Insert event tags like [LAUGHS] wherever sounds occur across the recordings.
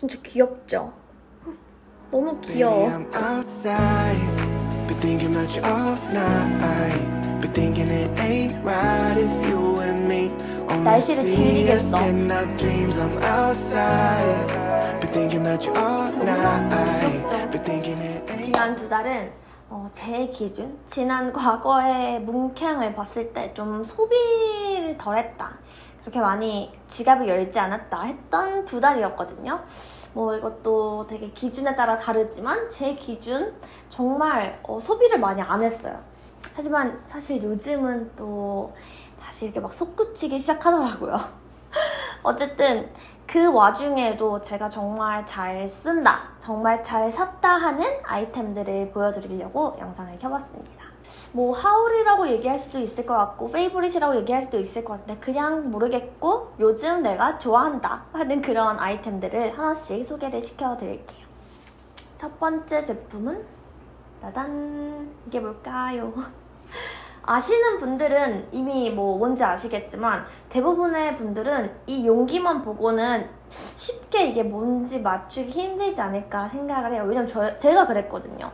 진짜 귀엽죠? 너무 귀여워. 날씨를 즐기겠어. 지난 두 달은 어, 제 기준, 지난 과거의 문캉을 봤을 때 좀 소비를 덜 했다. 그렇게 많이 지갑을 열지 않았다 했던 두 달이었거든요. 뭐 이것도 되게 기준에 따라 다르지만 제 기준 정말 어, 소비를 많이 안 했어요. 하지만 사실 요즘은 또 다시 이렇게 막 솟구치기 시작하더라고요. [LAUGHS] 어쨌든 그 와중에도 제가 정말 잘 쓴다, 정말 잘 샀다 하는 아이템들을 보여드리려고 영상을 켜봤습니다. 뭐 하울이라고 얘기할 수도 있을 것 같고 페이보릿이라고 얘기할 수도 있을 것 같은데 그냥 모르겠고 요즘 내가 좋아한다 하는 그런 아이템들을 하나씩 소개를 시켜드릴게요. 첫 번째 제품은 따단 이게 뭘까요? [LAUGHS] 아시는 분들은 이미 뭐 뭔지 아시겠지만 대부분의 분들은 이 용기만 보고는 쉽게 이게 뭔지 맞추기 힘들지 않을까 생각을 해요. 왜냐면 저, 제가 그랬거든요.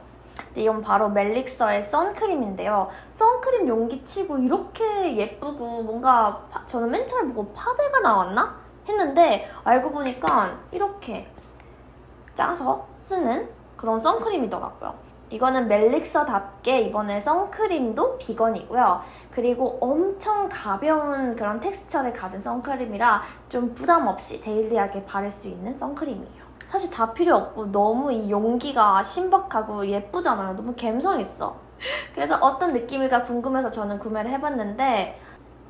이건 바로 멜릭서의 선크림인데요. 선크림 용기 치고 이렇게 예쁘고 뭔가 파- 저는 맨 처음에 보고 파데가 나왔나? 했는데 알고 보니까 이렇게 짜서 쓰는 그런 선크림이더라고요. 이거는 멜릭서답게 이번에 선크림도 비건이고요. 그리고 엄청 가벼운 그런 텍스처를 가진 선크림이라 좀 부담 없이 daily하게 바를 수 있는 선크림이에요. 사실 다 필요 없고 너무 이 용기가 신박하고 예쁘잖아요. 너무 감성 있어. 그래서 어떤 느낌일까 궁금해서 저는 구매를 해봤는데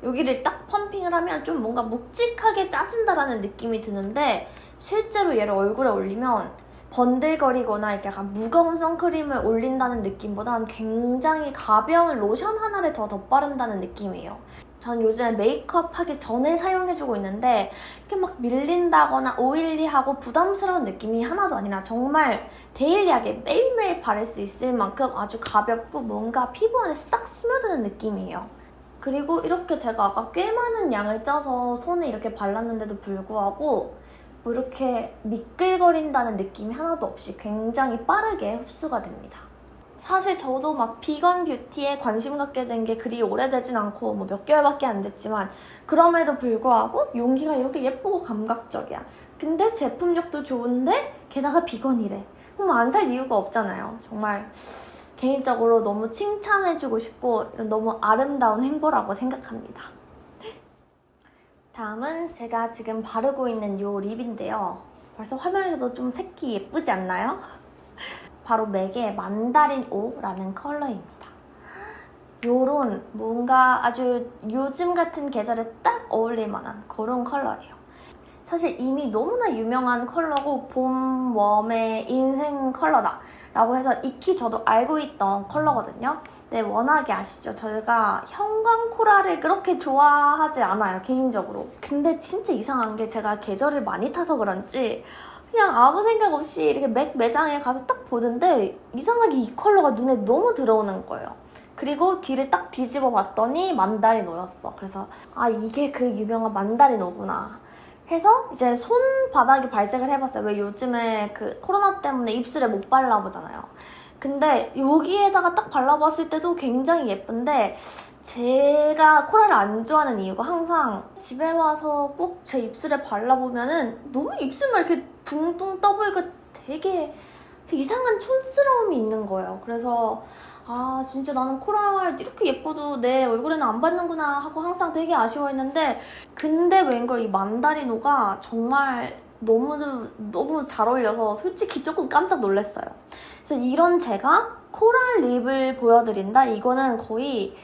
여기를 딱 펌핑을 하면 좀 뭔가 묵직하게 짜진다라는 느낌이 드는데 실제로 얘를 얼굴에 올리면 번들거리거나 이렇게 약간 무거운 선크림을 올린다는 느낌보단 굉장히 가벼운 로션 하나를 더 덧바른다는 느낌이에요. 전 요즘 메이크업 하기 전에 사용해주고 있는데 이렇게 막 밀린다거나 oily하고 부담스러운 느낌이 하나도 아니라 정말 daily하게 매일매일 바를 수 있을 만큼 아주 가볍고 뭔가 피부 안에 싹 스며드는 느낌이에요. 그리고 이렇게 제가 아까 꽤 많은 양을 짜서 손에 이렇게 발랐는데도 불구하고 뭐 이렇게 미끌거린다는 느낌이 하나도 없이 굉장히 빠르게 흡수가 됩니다. 사실 저도 막 비건 뷰티에 관심 갖게 된 게 그리 오래되진 않고 뭐 몇 개월밖에 안 됐지만 그럼에도 불구하고 용기가 이렇게 예쁘고 감각적이야. 근데 제품력도 좋은데 게다가 비건이래. 그럼 안 살 이유가 없잖아요. 정말 개인적으로 너무 칭찬해주고 싶고 너무 아름다운 행보라고 생각합니다. 다음은 제가 지금 바르고 있는 이 립인데요. 벌써 화면에서도 좀 색이 예쁘지 않나요? 바로 맥의 만다린 오라는 컬러입니다. 요런 뭔가 아주 요즘 같은 계절에 딱 어울릴 만한 그런 컬러예요. 사실 이미 너무나 유명한 컬러고 봄, 웜의 인생 컬러다 라고 해서 익히 저도 알고 있던 컬러거든요. 네, 워낙에 아시죠? 저희가 형광 코랄을 그렇게 좋아하지 않아요, 개인적으로. 근데 진짜 이상한 게 제가 계절을 많이 타서 그런지 그냥 아무 생각 없이 이렇게 맥 매장에 가서 딱 보는데 이상하게 이 컬러가 눈에 너무 들어오는 거예요. 그리고 뒤를 딱 뒤집어 봤더니 만다리노였어. 그래서 아 이게 그 유명한 만다리노구나. 해서 이제 손바닥에 발색을 해봤어요. 왜 요즘에 그 코로나 때문에 입술에 못 발라보잖아요. 근데 여기에다가 딱 발라봤을 때도 굉장히 예쁜데 제가 코랄을 안 좋아하는 이유가 항상 집에 와서 꼭 제 입술에 발라보면 은 너무 입술만 이렇게 둥둥 떠보이고 되게 그 이상한 촌스러움이 있는 거예요. 그래서 아 진짜 나는 코랄 이렇게 예뻐도 내 얼굴에는 안 받는구나 하고 항상 되게 아쉬워했는데 근데 웬걸 이 만다리노가 정말 너무 너무 잘 어울려서 솔직히 조금 깜짝 놀랐어요. 그래서 이런 제가 코랄 립을 보여드린다? 이거는 거의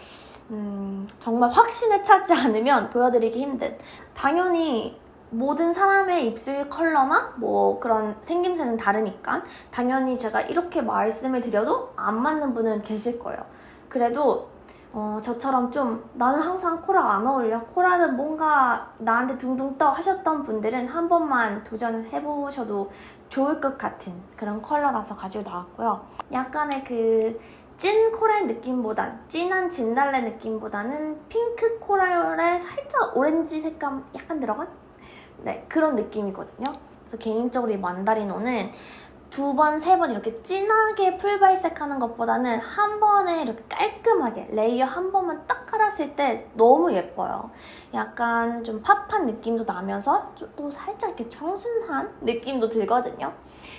음, 정말 확신에 차지 않으면 보여드리기 힘든 당연히 모든 사람의 입술 컬러나 뭐 그런 생김새는 다르니까 당연히 제가 이렇게 말씀을 드려도 안 맞는 분은 계실 거예요. 그래도 어, 저처럼 좀 나는 항상 코랄 안 어울려 코랄은 뭔가 나한테 둥둥 떠 하셨던 분들은 한 번만 도전해보셔도 좋을 것 같은 그런 컬러라서 가지고 나왔고요. 약간의 그 찐 coral 느낌보단 진한 진달래 느낌보다는 핑크 coral에 살짝 오렌지 색감 약간 들어간 네 그런 느낌이거든요. 그래서 개인적으로 이 만다리노는 두 번, 세 번 이렇게 진하게 full 발색하는 것보다는 한 번에 이렇게 깔끔하게 레이어 한 번만 딱 깔았을 때 너무 예뻐요. 약간 좀 pop한 느낌도 나면서 좀또 살짝 이렇게 청순한 느낌도 들거든요.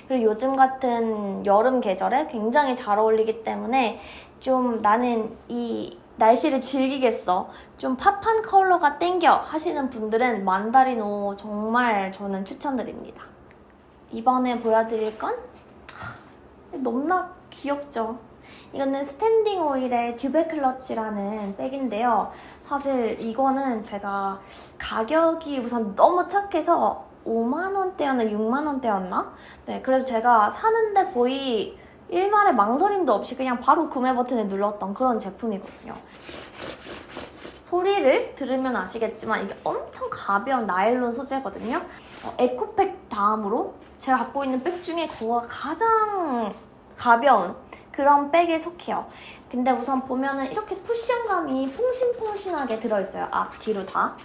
그리고 요즘 같은 여름 계절에 굉장히 잘 어울리기 때문에 좀 나는 이 날씨를 즐기겠어. 좀 pop한 컬러가 땡겨 하시는 분들은 만다리노 정말 저는 추천드립니다. 이번에 보여드릴 건 하, 너무나 귀엽죠? 이거는 스탠딩 오일의 듀베 클러치라는 백인데요. 사실 이거는 제가 가격이 우선 너무 착해서 5만원대였나 6만원대였나? 네, 그래서 제가 사는데 거의 일말의 망설임도 없이 그냥 바로 구매 버튼을 눌렀던 그런 제품이거든요. 소리를 들으면 아시겠지만 이게 엄청 가벼운 나일론 소재거든요. 어, 에코백 다음으로 제가 갖고 있는 백 중에 그거가 가장 가벼운 그런 백에 속해요. 근데 우선 보면은 이렇게 쿠션감이 퐁신퐁신하게 들어있어요. 앞, 뒤로 다.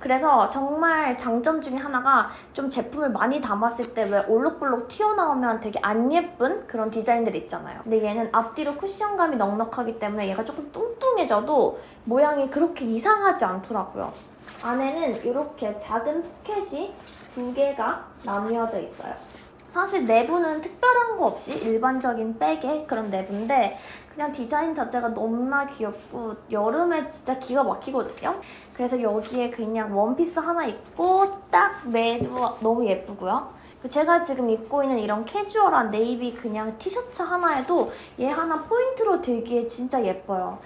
그래서 정말 장점 중에 하나가 좀 제품을 많이 담았을 때 왜 올록볼록 튀어나오면 되게 안 예쁜 그런 디자인들 있잖아요. 근데 얘는 앞뒤로 쿠션감이 넉넉하기 때문에 얘가 조금 뚱뚱해져도 모양이 그렇게 이상하지 않더라고요. 안에는 이렇게 작은 포켓이 두 개가 나뉘어져 있어요. 사실 내부는 특별한 거 없이 일반적인 백의 그런 내부인데 그냥 디자인 자체가 너무나 귀엽고 여름에 진짜 기가 막히거든요. 그래서 여기에 그냥 원피스 하나 입고 딱 매도 너무 예쁘고요. 제가 지금 입고 있는 이런 캐주얼한 네이비 그냥 티셔츠 하나에도 얘 하나 포인트로 들기에 진짜 예뻐요.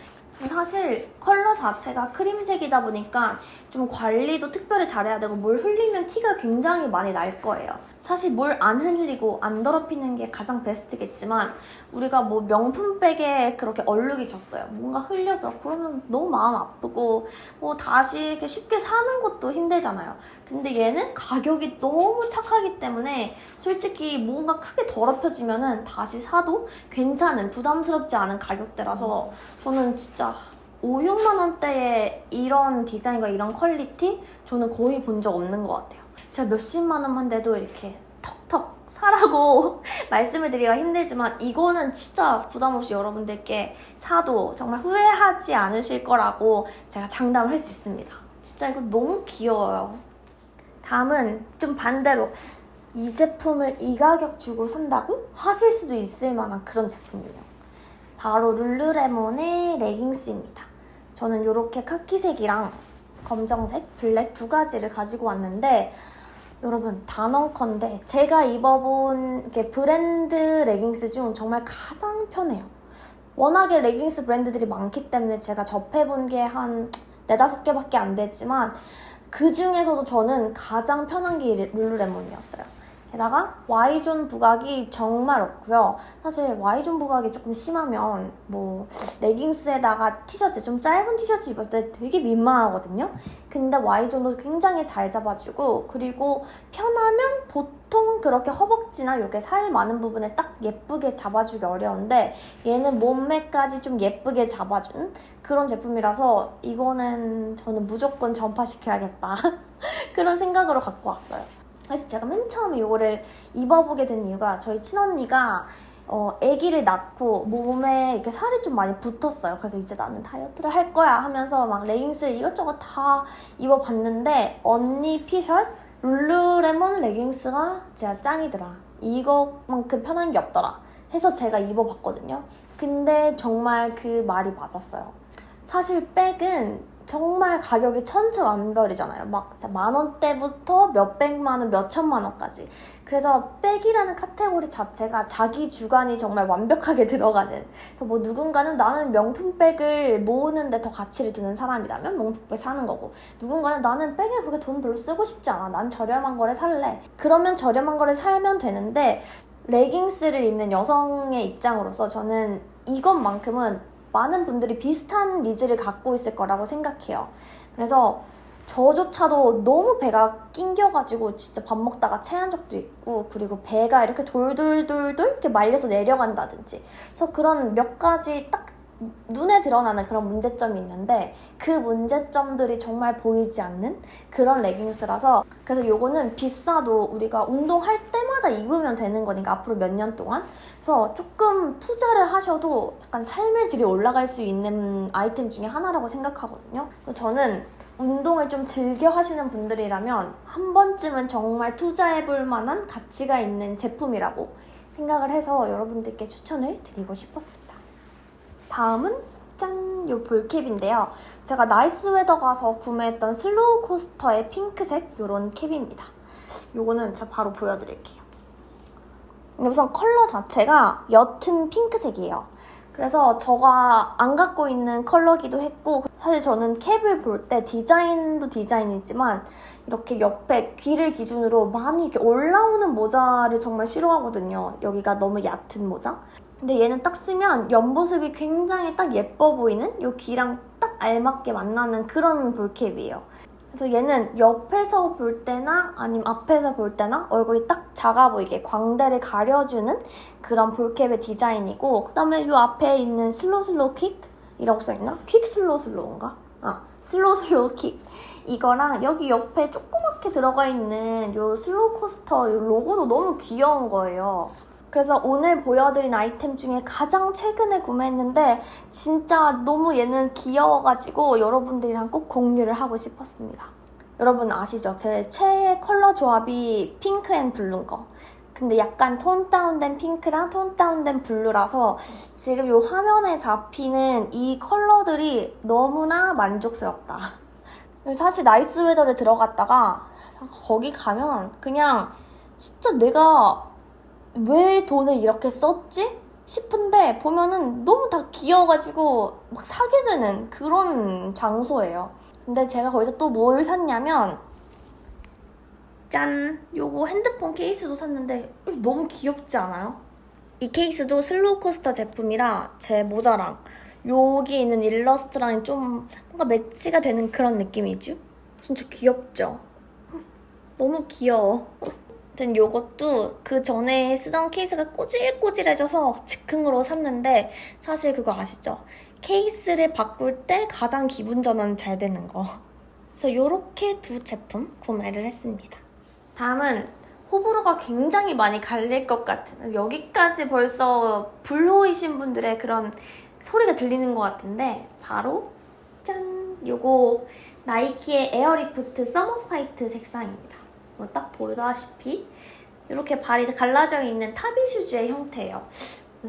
사실 컬러 자체가 크림색이다 보니까 좀 관리도 특별히 잘해야 되고 뭘 흘리면 티가 굉장히 많이 날 거예요. 사실 뭘 안 흘리고 안 더럽히는 게 가장 베스트겠지만 우리가 뭐 명품백에 그렇게 얼룩이 졌어요. 뭔가 흘려서 그러면 너무 마음 아프고 뭐 다시 이렇게 쉽게 사는 것도 힘들잖아요. 근데 얘는 가격이 너무 착하기 때문에 솔직히 뭔가 크게 더럽혀지면은 다시 사도 괜찮은 부담스럽지 않은 가격대라서 저는 진짜 5, 6만 원대에 이런 디자인과 이런 퀄리티 저는 거의 본 적 없는 것 같아요. 제가 몇십만 원만 돼도 이렇게 턱턱 사라고 [LAUGHS] 말씀을 드리기가 힘들지만 이거는 진짜 부담 없이 여러분들께 사도 정말 후회하지 않으실 거라고 제가 장담을 할 수 있습니다. 진짜 이거 너무 귀여워요. 다음은 좀 반대로 이 제품을 이 가격 주고 산다고? 하실 수도 있을 만한 그런 제품이에요. 바로 룰루레몬의 레깅스입니다. 저는 이렇게 카키색이랑 검정색, 블랙 두 가지를 가지고 왔는데 여러분 단언컨대 제가 입어본 이렇게 브랜드 레깅스 중 정말 가장 편해요. 워낙에 레깅스 브랜드들이 많기 때문에 제가 접해본 게 한 네다섯 개밖에 안 됐지만 그 중에서도 저는 가장 편한 게 룰루레몬이었어요. 게다가 Y존 부각이 정말 없고요. 사실 Y존 부각이 조금 심하면 뭐 레깅스에다가 티셔츠 좀 짧은 티셔츠 입었을 때 되게 민망하거든요. 근데 Y존도 굉장히 잘 잡아주고 그리고 편하면 보통 그렇게 허벅지나 이렇게 살 많은 부분에 딱 예쁘게 잡아주기 어려운데 얘는 몸매까지 좀 예쁘게 잡아준 그런 제품이라서 이거는 저는 무조건 전파시켜야겠다 [LAUGHS] 그런 생각으로 갖고 왔어요. 그래서 제가 맨 처음에 이거를 입어보게 된 이유가 저희 친언니가 어, 아기를 낳고 몸에 이렇게 살이 좀 많이 붙었어요. 그래서 이제 나는 다이어트를 할 거야 하면서 막 레깅스 이것저것 다 입어봤는데 언니 피셜 룰루레몬 레깅스가 진짜 짱이더라. 이것만큼 편한 게 없더라. 해서 제가 입어봤거든요. 근데 정말 그 말이 맞았어요. 사실 백은 정말 가격이 천차만별이잖아요. 막 만 원대부터 몇백만 원, 몇천만 원까지. 그래서 백이라는 카테고리 자체가 자기 주관이 정말 완벽하게 [LAUGHS] 들어가는. 그래서 뭐 누군가는 나는 명품 백을 모으는데 더 가치를 두는 사람이라면 명품백 사는 거고, 누군가는 나는 백에 그렇게 돈 별로 쓰고 싶지 않아. 난 저렴한 거를 살래. 그러면 저렴한 거를 사면 되는데 레깅스를 입는 여성의 입장으로서 저는 이것만큼은 많은 분들이 비슷한 needs를 갖고 있을 거라고 생각해요. 그래서 저조차도 너무 배가 낑겨가지고 진짜 밥 먹다가 체한 적도 있고 그리고 배가 이렇게 돌돌돌돌 이렇게 말려서 내려간다든지 그래서 그런 몇 가지 딱 눈에 드러나는 그런 문제점이 있는데 그 문제점들이 정말 보이지 않는 그런 레깅스라서 그래서 요거는 비싸도 우리가 운동할 때마다 입으면 되는 거니까 앞으로 몇 년 동안 그래서 조금 투자를 하셔도 약간 삶의 질이 올라갈 수 있는 아이템 중에 하나라고 생각하거든요. 저는 운동을 좀 즐겨 하시는 분들이라면 한 번쯤은 정말 투자해볼 만한 가치가 있는 제품이라고 생각을 해서 여러분들께 추천을 드리고 싶었습니다. 다음은 짠! 요 ball cap인데요. 제가 Nice Weather 가서 구매했던 Slow Coaster의 핑크색 요런 캡입니다. 요거는 제가 바로 보여드릴게요. 우선 컬러 자체가 옅은 핑크색이에요. 그래서 저가 안 갖고 있는 컬러기도 했고 사실 저는 캡을 볼 때 디자인도 디자인이지만 이렇게 옆에 귀를 기준으로 많이 이렇게 올라오는 모자를 정말 싫어하거든요. 여기가 너무 얕은 모자. 근데 얘는 딱 쓰면 옆모습이 굉장히 딱 예뻐 보이는 이 귀랑 딱 알맞게 만나는 그런 볼캡이에요. 그래서 얘는 옆에서 볼 때나 아니면 앞에서 볼 때나 얼굴이 딱 작아 보이게 광대를 가려주는 그런 ball cap의 디자인이고 그 다음에 이 앞에 있는 slow slow quick이라고 써있나? quick slow slow인가? 아 slow quick 이거랑 여기 옆에 조그맣게 들어가 있는 이 Slow Coaster 이 로고도 너무 귀여운 거예요. 그래서 오늘 보여드린 아이템 중에 가장 최근에 구매했는데 진짜 너무 얘는 귀여워가지고 여러분들이랑 꼭 공유를 하고 싶었습니다. 여러분 아시죠? 제 최애 컬러 조합이 pink and blue인 거. 근데 약간 tone down된 핑크랑 tone down된 블루라서 지금 이 화면에 잡히는 이 컬러들이 너무나 만족스럽다. 사실 Nice Weather를 들어갔다가 거기 가면 그냥 진짜 내가 왜 돈을 이렇게 썼지? 싶은데 보면은 너무 다 귀여워가지고 막 사게 되는 그런 장소예요. 근데 제가 거기서 또 뭘 샀냐면 짠! 요거 핸드폰 케이스도 샀는데 너무 귀엽지 않아요? 이 케이스도 Slow Coaster 제품이라 제 모자랑 여기 있는 일러스트랑 좀 뭔가 매치가 되는 그런 느낌이죠? 진짜 귀엽죠? 너무 귀여워. 아무튼 요것도 그 전에 쓰던 케이스가 꼬질꼬질해져서 즉흥으로 샀는데 사실 그거 아시죠? 케이스를 바꿀 때 가장 기분 전환 잘 되는 거. 그래서 이렇게 두 제품 구매를 했습니다. 다음은 호불호가 굉장히 많이 갈릴 것 같은 여기까지 벌써 불호이신 분들의 그런 소리가 들리는 것 같은데 바로 짠! 요거 Nike의 Air Rift Summit White 색상입니다. 뭐 딱 보다시피 이렇게 발이 갈라져 있는 타비 슈즈의 형태예요.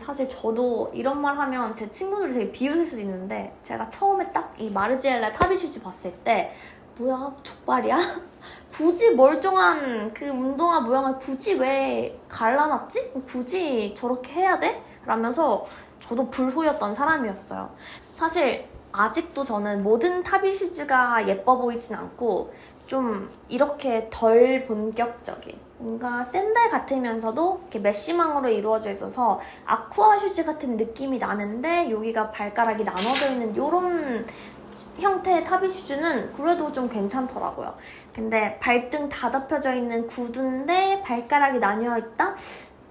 사실 저도 이런 말 하면 제 친구들이 되게 비웃을 수도 있는데 제가 처음에 딱 이 Margiela 타비 슈즈 봤을 때 뭐야 족발이야? [LAUGHS] 굳이 멀쩡한 그 운동화 모양을 굳이 왜 갈라놨지? 굳이 저렇게 해야 돼? 라면서 저도 불호였던 사람이었어요. 사실 아직도 저는 모든 타비 슈즈가 예뻐 보이진 않고 좀 이렇게 덜 본격적인 뭔가 샌들 같으면서도 이렇게 mesh망으로 이루어져 있어서 아쿠아 슈즈 같은 느낌이 나는데 여기가 발가락이 나눠져 있는 이런 형태의 타비 슈즈는 그래도 좀 괜찮더라고요. 근데 발등 다 덮여져 있는 구두인데 발가락이 나뉘어 있다?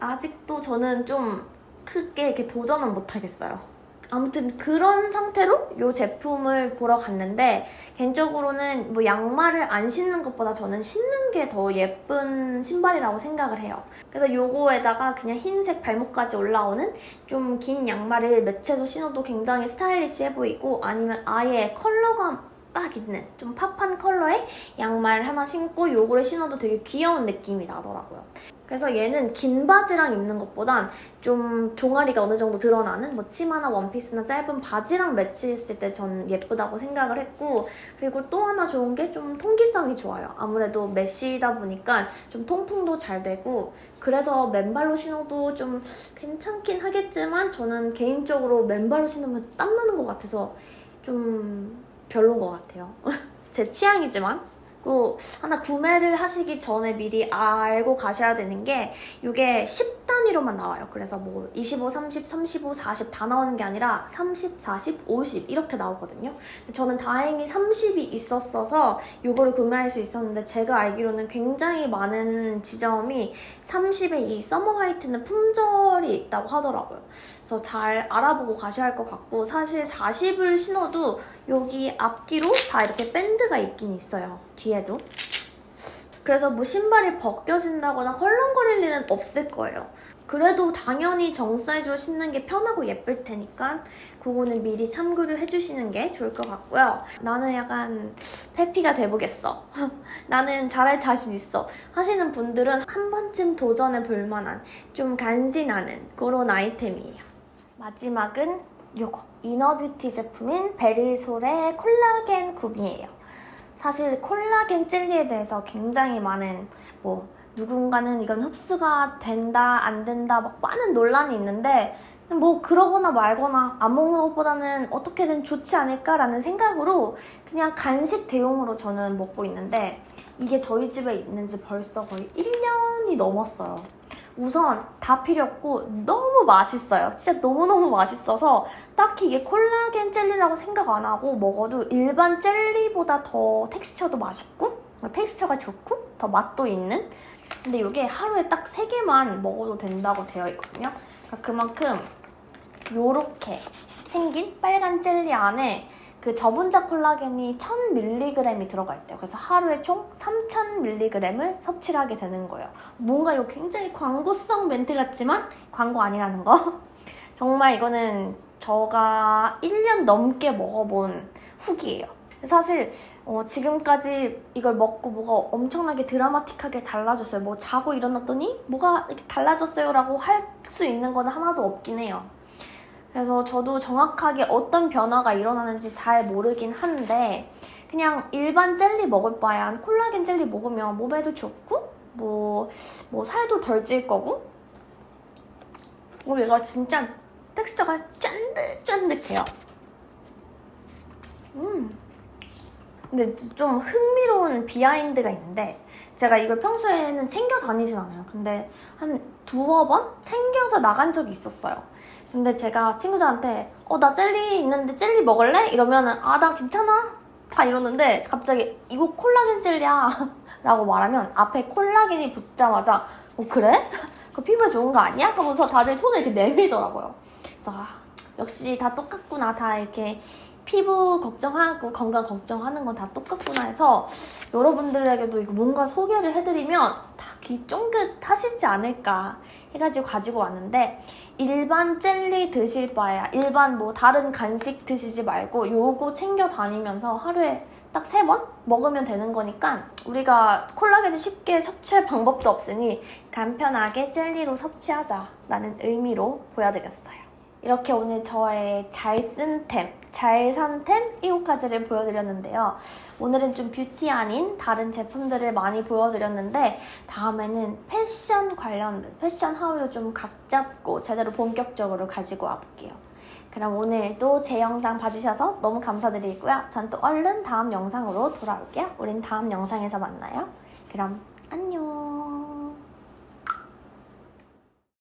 아직도 저는 좀 크게 이렇게 도전은 못하겠어요. 아무튼 그런 상태로 이 제품을 보러 갔는데 개인적으로는 뭐 양말을 안 신는 것보다 저는 신는 게 더 예쁜 신발이라고 생각을 해요. 그래서 요거에다가 그냥 흰색 발목까지 올라오는 좀 긴 양말을 매체로 신어도 굉장히 스타일리시해 보이고 아니면 아예 컬러가 빡 있는 좀 팝한 컬러의 양말 하나 신고 요거를 신어도 되게 귀여운 느낌이 나더라고요. 그래서 얘는 긴 바지랑 입는 것보단 좀 종아리가 어느 정도 드러나는 뭐 치마나 원피스나 짧은 바지랑 매치했을 때 전 예쁘다고 생각을 했고 그리고 또 하나 좋은 게 좀 통기성이 좋아요. 아무래도 메쉬다 보니까 좀 통풍도 잘 되고 그래서 맨발로 신어도 좀 괜찮긴 하겠지만 저는 개인적으로 맨발로 신으면 땀나는 것 같아서 좀 별론 것 같아요. [LAUGHS] 제 취향이지만 또 하나 구매를 하시기 전에 미리 알고 가셔야 되는 게 이게 10단 단위로만 나와요. 그래서 뭐 25, 30, 35, 40 다 나오는 게 아니라 30, 40, 50 이렇게 나오거든요. 저는 다행히 30이 있었어서 이거를 구매할 수 있었는데 제가 알기로는 굉장히 많은 지점이 30의 이 서머 화이트는 품절이 있다고 하더라고요. 그래서 잘 알아보고 가셔야 할 것 같고 사실 40을 신어도 여기 앞뒤로 다 이렇게 밴드가 있긴 있어요. 뒤에도. 그래서 뭐 신발이 벗겨진다거나 헐렁거릴 일은 없을 거예요. 그래도 당연히 정 사이즈로 신는 게 편하고 예쁠 테니까 그거는 미리 참고를 해주시는 게 좋을 것 같고요. 나는 약간 페피가 돼보겠어. [LAUGHS] 나는 잘할 자신 있어. 하시는 분들은 한 번쯤 도전해 볼 만한 좀 간지나는 그런 아이템이에요. 마지막은 요거 이너뷰티 제품인 베리솔의 콜라겐 굽이에요. 사실 콜라겐 젤리에 대해서 굉장히 많은 뭐 누군가는 이건 흡수가 된다 안 된다 막 많은 논란이 있는데 뭐 그러거나 말거나 안 먹는 것보다는 어떻게든 좋지 않을까라는 생각으로 그냥 간식 대용으로 저는 먹고 있는데 이게 저희 집에 있는지 벌써 거의 1년이 넘었어요. 우선 다 필요 없고 너무 맛있어요. 진짜 너무너무 맛있어서 딱히 이게 콜라겐 젤리라고 생각 안 하고 먹어도 일반 젤리보다 더 텍스처도 맛있고 텍스처가 좋고 더 맛도 있는 근데 이게 하루에 딱 3개만 먹어도 된다고 되어 있거든요. 그러니까 그만큼 요렇게 생긴 빨간 젤리 안에 그 저분자 콜라겐이 1000mg이 들어가 있대요. 그래서 하루에 총 3000mg을 섭취를 하게 되는 거예요. 뭔가 이거 굉장히 광고성 멘트 같지만 광고 아니라는 거. [LAUGHS] 정말 이거는 저가 1년 넘게 먹어본 후기예요. 사실 어, 지금까지 이걸 먹고 뭐가 엄청나게 드라마틱하게 달라졌어요. 뭐 자고 일어났더니 뭐가 이렇게 달라졌어요 라고 할 수 있는 건 하나도 없긴 해요. 그래서 저도 정확하게 어떤 변화가 일어나는지 잘 모르긴 한데 그냥 일반 젤리 먹을 바엔 콜라겐 젤리 먹으면 몸에도 좋고 뭐, 뭐 살도 덜 찔 거고 그리고 얘가 진짜 텍스처가 쫀득쫀득해요. 음. 근데 좀 흥미로운 비하인드가 있는데 제가 이걸 평소에는 챙겨 다니진 않아요. 근데 한 두어 번 챙겨서 나간 적이 있었어요. 근데 제가 친구들한테 어 나 젤리 있는데 젤리 먹을래? 이러면은 아나 괜찮아 다 이러는데 갑자기 이거 콜라겐 젤리야 [LAUGHS] 라고 말하면 앞에 콜라겐이 붙자마자 어 그래? [LAUGHS] 그 피부에 좋은 거 아니야? 하면서 다들 손을 이렇게 내밀더라고요. 그래서 아, 역시 다 똑같구나 다 이렇게 피부 걱정하고 건강 걱정하는 건 다 똑같구나 해서 여러분들에게도 이거 뭔가 소개를 해드리면 다 귀 쫑긋 하시지 않을까 해가지고 가지고 왔는데 일반 젤리 드실 바에야 일반 뭐 다른 간식 드시지 말고 요거 챙겨 다니면서 하루에 딱 세 번 먹으면 되는 거니까 우리가 콜라겐을 쉽게 섭취할 방법도 없으니 간편하게 젤리로 섭취하자 라는 의미로 보여드렸어요. 이렇게 오늘 저의 잘 쓴 템, 잘 산템 7가지를 보여드렸는데요. 오늘은 좀 뷰티 아닌 다른 제품들을 많이 보여드렸는데 다음에는 패션 관련된 패션 하우를 좀각 잡고 제대로 본격적으로 가지고 와볼게요. 그럼 오늘도 제 영상 봐주셔서 너무 감사드리고요. 전 또 얼른 다음 영상으로 돌아올게요. 우린 다음 영상에서 만나요. 그럼